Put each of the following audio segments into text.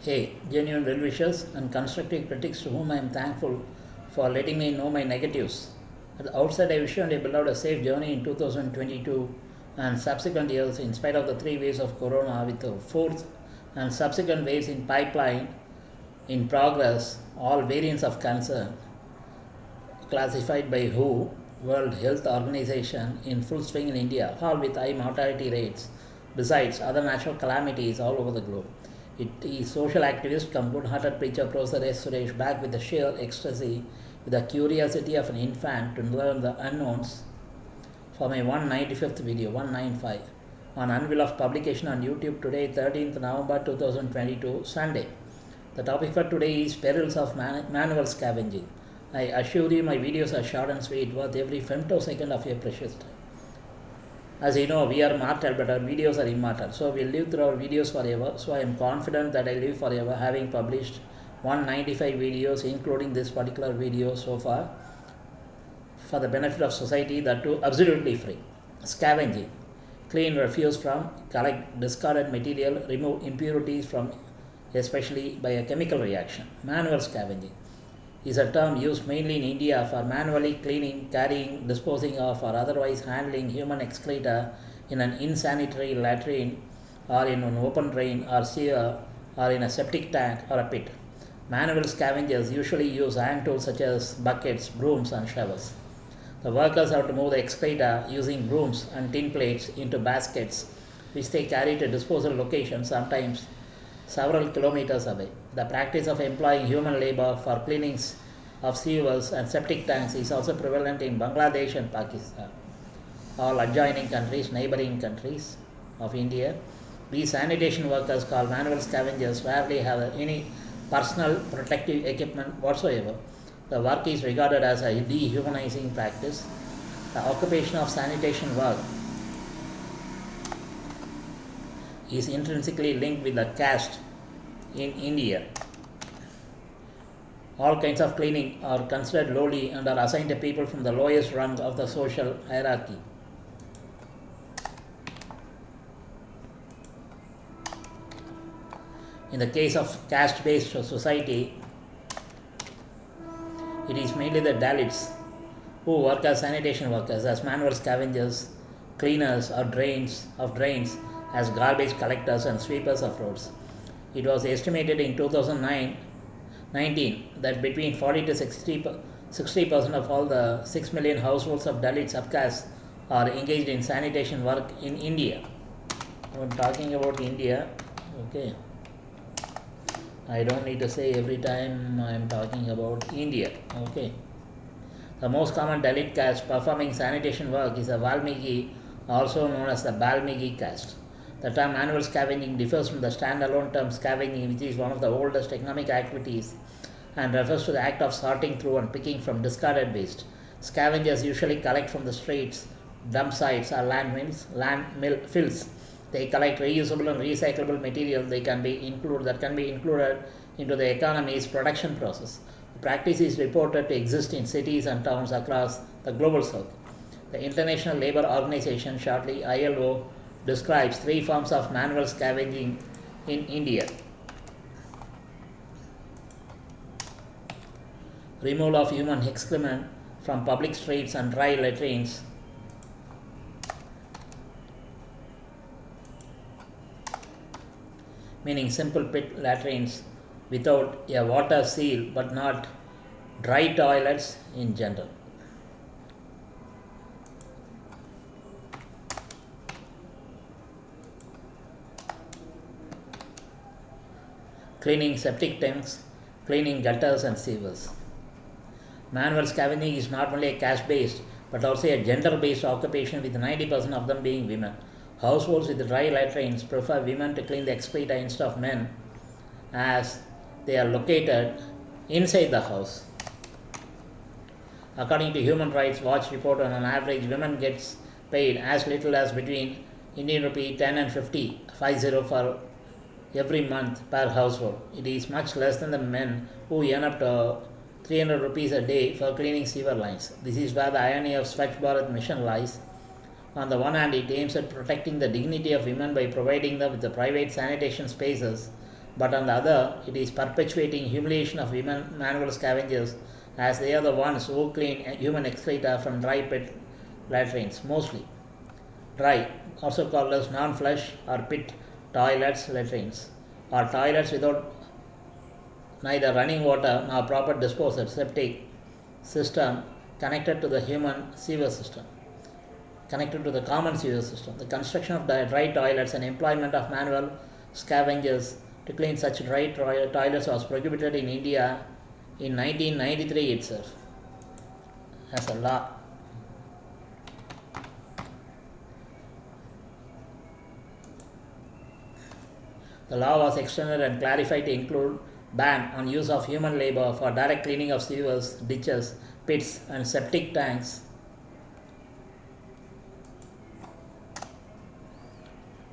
Hey, genuine well wishers and constructive critics to whom I am thankful for letting me know my negatives. At the outset, I wish you and your beloved a safe journey in 2022 and subsequent years in spite of the three waves of corona with the fourth and subsequent waves in pipeline in progress, all variants of concern classified by WHO, World Health Organization, in full swing in India, all with high mortality rates, besides other natural calamities all over the globe. It is social activist come good-hearted preacher Professor S. Suresh back with the sheer ecstasy, with the curiosity of an infant to learn the unknowns for my 195th video, 195, on unveil of publication on YouTube today, 13th November 2022, Sunday. The topic for today is perils of man- manual scavenging. I assure you my videos are short and sweet, worth every femtosecond of your precious time. As you know, we are mortal, but our videos are immortal. So we'll live through our videos forever. So I am confident that I live forever, having published 195 videos, including this particular video so far, for the benefit of society, that too absolutely free. Scavenging. Clean refuse from, collect discarded material, remove impurities from, especially by a chemical reaction. Manual scavenging is a term used mainly in India for manually cleaning, carrying, disposing of, or otherwise handling human excreta in an insanitary latrine or in an open drain or sewer or in a septic tank or a pit. Manual scavengers usually use hand tools such as buckets, brooms, and shovels. The workers have to move the excreta using brooms and tin plates into baskets, which they carry to disposal locations, sometimes several kilometers away. The practice of employing human labor for cleanings of sewers and septic tanks is also prevalent in Bangladesh and Pakistan, all adjoining countries, neighboring countries of India. These sanitation workers, called manual scavengers, rarely have any personal protective equipment whatsoever. The work is regarded as a dehumanizing practice. The occupation of sanitation work is intrinsically linked with the caste in India. All kinds of cleaning are considered lowly and are assigned to people from the lowest rung of the social hierarchy. In the case of caste based society, it is mainly the Dalits who work as sanitation workers, as manual scavengers, cleaners or drains of drains, as garbage collectors and sweepers of roads. It was estimated in 2009 19 that between 40 to 60 percent of all the 6 million households of Dalit subcaste are engaged in sanitation work in India. I'm talking about India, okay. I don't need to say every time I'm talking about India, okay. The most common Dalit caste performing sanitation work is a Valmiki, also known as the Balmiki caste. The term manual scavenging differs from the standalone term scavenging, which is one of the oldest economic activities and refers to the act of sorting through and picking from discarded waste. Scavengers usually collect from the streets, dump sites, or landfills, landfill fills. They collect reusable and recyclable material they can be included that can be included into the economy's production process. The practice is reported to exist in cities and towns across the global south. The International Labour Organization, shortly ILO, describes three forms of manual scavenging in India. Removal of human excrement from public streets and dry latrines. Meaning simple pit latrines without a water seal but not dry toilets in general. Cleaning septic tanks, cleaning gutters and sewers. Manual scavenging is not only a caste based but also a gender based occupation with 90% of them being women. Households with dry latrines prefer women to clean the excreta instead of men as they are located inside the house. According to Human Rights Watch report, on an average, women gets paid as little as between Indian rupee 10 and 50, 50 for every month per household. It is much less than the men who earn up to 300 rupees a day for cleaning sewer lines. This is where the irony of Swachh Bharat mission lies. On the one hand, it aims at protecting the dignity of women by providing them with the private sanitation spaces but on the other, it is perpetuating humiliation of women manual scavengers as they are the ones who clean human excreta from dry pit latrines, mostly. Dry, also called as non flush or pit toilets, latrines, or toilets without neither running water nor proper disposal septic system connected to the human sewer system connected to the common sewer system. The construction of dry toilets and employment of manual scavengers to clean such dry toilets was prohibited in India in 1993 itself as a law. The law was extended and clarified to include ban on use of human labor for direct cleaning of sewers, ditches, pits and septic tanks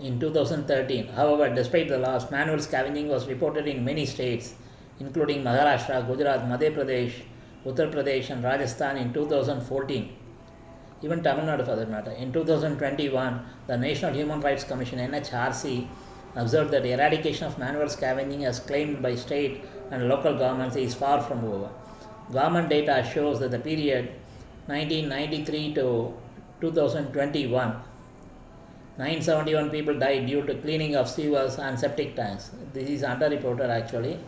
in 2013. However, despite the laws, manual scavenging was reported in many states, including Maharashtra, Gujarat, Madhya Pradesh, Uttar Pradesh, and Rajasthan in 2014. Even Tamil Nadu for that matter. In 2021, the National Human Rights Commission NHRC observed that the eradication of manual scavenging as claimed by state and local governments is far from over. Government data shows that the period 1993 to 2021 971 people died due to cleaning of sewers and septic tanks. This is underreported actually.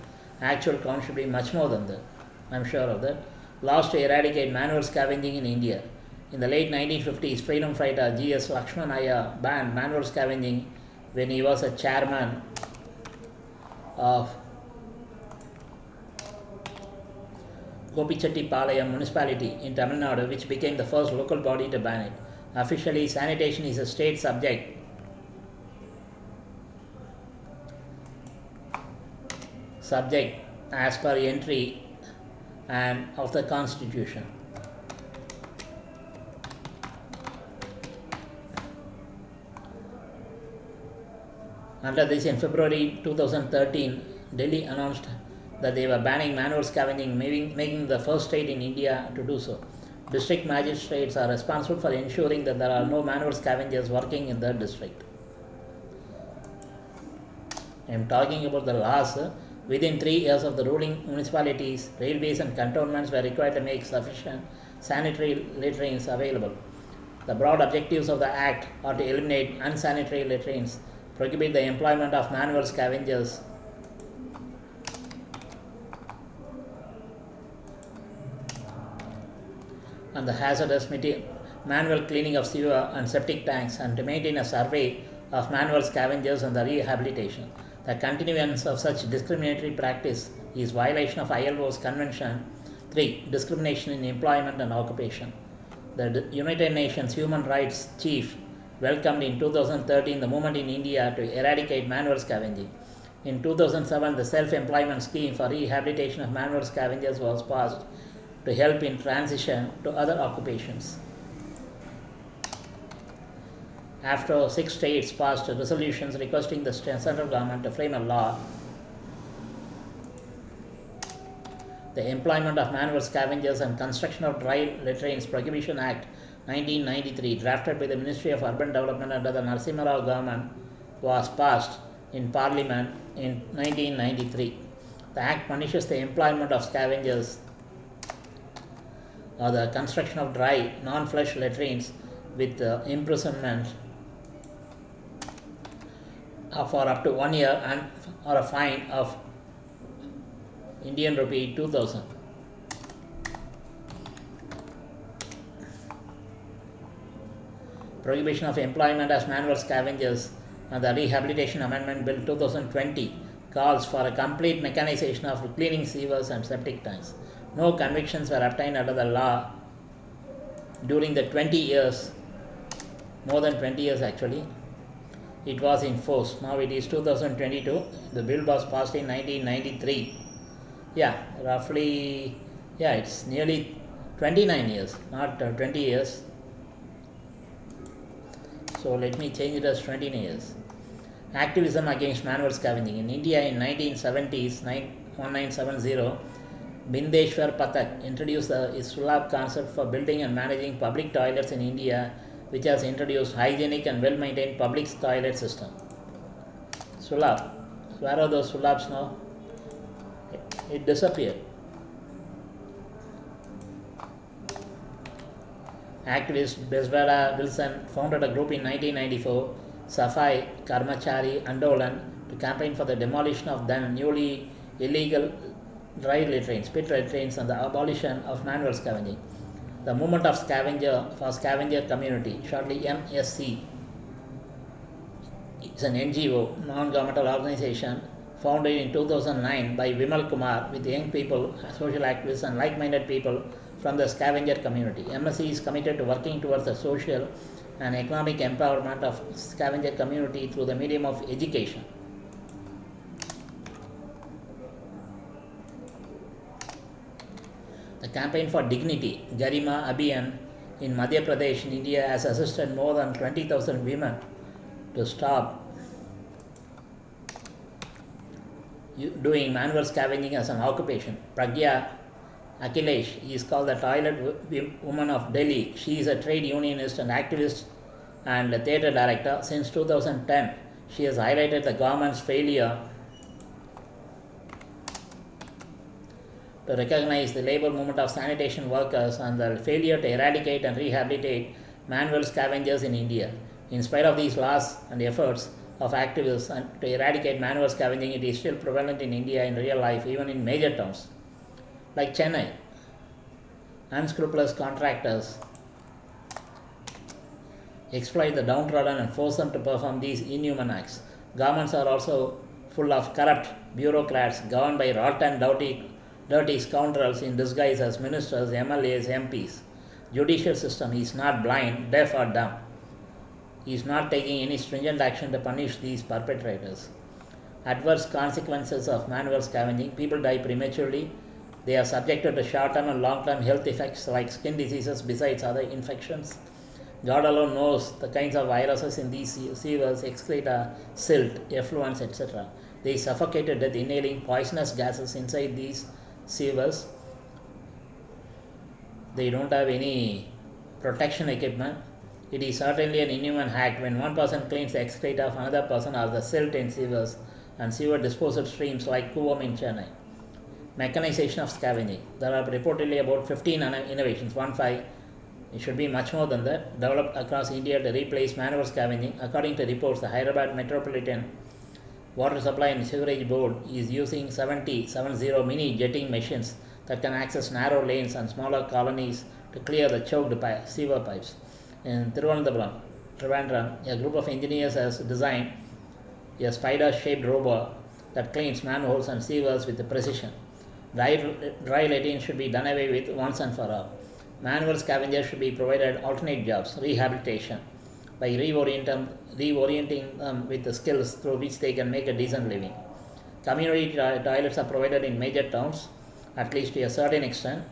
Actual count should be much more than that. I'm sure of that. Laws to eradicate manual scavenging in India. In the late 1950s, freedom fighter G.S. Lakshman Iyer banned manual scavenging when he was a chairman of Gopichettipalayam municipality in Tamil Nadu, which became the first local body to ban it. Officially, sanitation is a state subject. Subject as per entry and of the constitution. Under this, in February 2013, Delhi announced that they were banning manual scavenging, making, the first state in India to do so. District magistrates are responsible for ensuring that there are no manual scavengers working in the district. I am talking about the laws. Within three years of the ruling municipalities, railways and cantonments were required to make sufficient sanitary latrines available. The broad objectives of the Act are to eliminate unsanitary latrines, prohibit the employment of manual scavengers, and the hazardous manual cleaning of sewer and septic tanks and to maintain a survey of manual scavengers and the rehabilitation. The continuance of such discriminatory practice is violation of ILO's Convention 3 Discrimination in Employment and Occupation. The United Nations Human Rights Chief welcomed in 2013 the movement in India to eradicate manual scavenging. In 2007, the Self Employment Scheme for Rehabilitation of Manual Scavengers was passed to help in transition to other occupations. After six states passed resolutions requesting the central government to frame a law, the Employment of Manual Scavengers and Construction of Dry Latrines Prohibition Act 1993, drafted by the Ministry of Urban Development under the Narasimha Rao government, was passed in Parliament in 1993. The Act punishes the employment of scavengers or the construction of dry non-flush latrines with uh, imprisonment for up to one year and or a fine of Indian rupee 2000. Prohibition of employment as manual scavengers and the Rehabilitation Amendment Bill 2020 calls for a complete mechanization of cleaning sewers and septic tanks. No convictions were obtained under the law during the 20 years, more than 20 years actually, it was in force. Now it is 2022. The bill was passed in 1993. Yeah, roughly, yeah, it's nearly 29 years, not uh, 20 years. So let me change it as 20 years. Activism against manual scavenging. In India in 1970s, 1970, Bindeshwar Pathak introduced the Sulabh concept for building and managing public toilets in India, which has introduced hygienic and well-maintained public toilet system. Sulabh, Where are those labs now? It disappeared. Activist Bezwada Wilson founded a group in 1994, Safai Karmachari Andolan, to campaign for the demolition of then newly illegal dry latrines, pit latrines, and the abolition of manual scavenging. The movement of scavenger for scavenger community, shortly MSC, is an NGO, non-governmental organization, founded in 2009 by Vimal Kumar with young people, social activists, and like-minded people from the scavenger community. MSC is committed to working towards the social and economic empowerment of scavenger community through the medium of education. The campaign for dignity, Garima Abhiyan, in Madhya Pradesh, in India, has assisted more than 20,000 women to stop doing manual scavenging as an occupation. Pragya Akhilesh is called the toilet woman of Delhi. She is a trade unionist and activist and a theatre director. Since 2010, she has highlighted the government's failure to recognize the labor movement of sanitation workers and the failure to eradicate and rehabilitate manual scavengers in India. In spite of these laws and efforts of activists to eradicate manual scavenging, it is still prevalent in India in real life, even in major towns like Chennai. Unscrupulous contractors exploit the downtrodden and force them to perform these inhuman acts. Governments are also full of corrupt bureaucrats governed by rotten, dirty, dirty scoundrels in disguise as ministers, MLAs, MPs. Judicial system is not blind, deaf or dumb. He is not taking any stringent action to punish these perpetrators. Adverse consequences of manual scavenging. People die prematurely. They are subjected to short-term and long-term health effects like skin diseases besides other infections. God alone knows the kinds of viruses in these sewers, excreta, silt, effluents, etc. They suffocate death inhaling poisonous gases inside these sewers. They don't have any protection equipment. It is certainly an inhuman act when one person cleans the excreta of another person or the silt in sewers and sewer disposal streams like Kuvam in Chennai. Mechanization of scavenging. There are reportedly about 15 innovations, one five. It should be much more than that, developed across India to replace manual scavenging. According to reports, the Hyderabad Metropolitan Water Supply and Sewerage Board is using 70, 70 mini jetting machines that can access narrow lanes and smaller colonies to clear the choked sewer pipes. In Thiruvananthapuram, Trivandrum, a group of engineers has designed a spider-shaped robot that cleans manholes and sewers with precision. Dry, dry latrine should be done away with once and for all. Manual scavengers should be provided alternate jobs, rehabilitation, by reorienting, reorienting them with the skills through which they can make a decent living. Community toilets are provided in major towns, at least to a certain extent.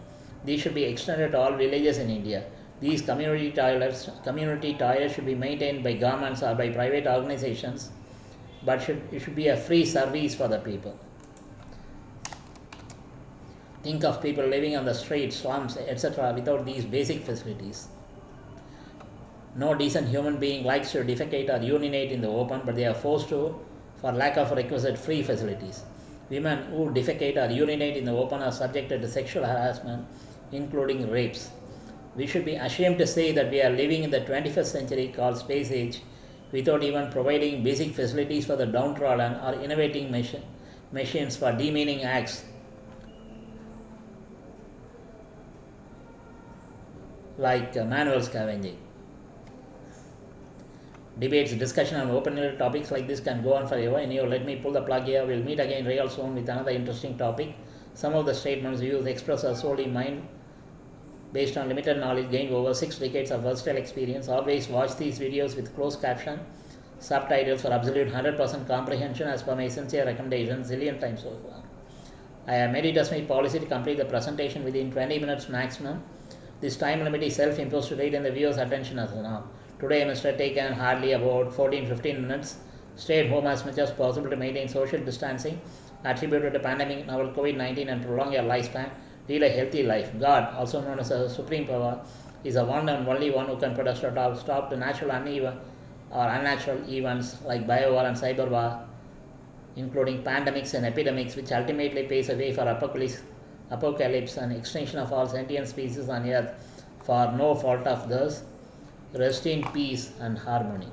These should be extended to all villages in India. These community toilets, community toilets should be maintained by governments or by private organizations, but should, it should be a free service for the people. Think of people living on the streets, slums, etc., without these basic facilities. No decent human being likes to defecate or urinate in the open, but they are forced to for lack of requisite free facilities. Women who defecate or urinate in the open are subjected to sexual harassment, including rapes. We should be ashamed to say that we are living in the 21st century called space age without even providing basic facilities for the downtrodden or innovating machine, machines for demeaning acts like manual scavenging. Debates, discussion on open-ended topics like this can go on forever. Anyway, let me pull the plug here. We'll meet again real soon with another interesting topic. Some of the statements, views expressed are solely mine based on limited knowledge gained over six decades of versatile experience. Always watch these videos with closed caption, subtitles for absolute 100% comprehension as per my sincere recommendation zillion times far. I have made it as my policy to complete the presentation within 20 minutes maximum. This time limit is self-imposed to retain the viewer's attention as now. Today I must have taken hardly about 14-15 minutes. Stay at home as much as possible to maintain social distancing attributed to pandemic, novel COVID-19 and prolong your lifespan. Lead a healthy life. God, also known as a supreme power, is the one and only one who can put a stop, stop to natural uneven or unnatural events like biowar and cyber war including pandemics and epidemics, which ultimately paves a way for apocalypse, apocalypse and extinction of all sentient species on earth for no fault of theirs. Rest in peace and harmony.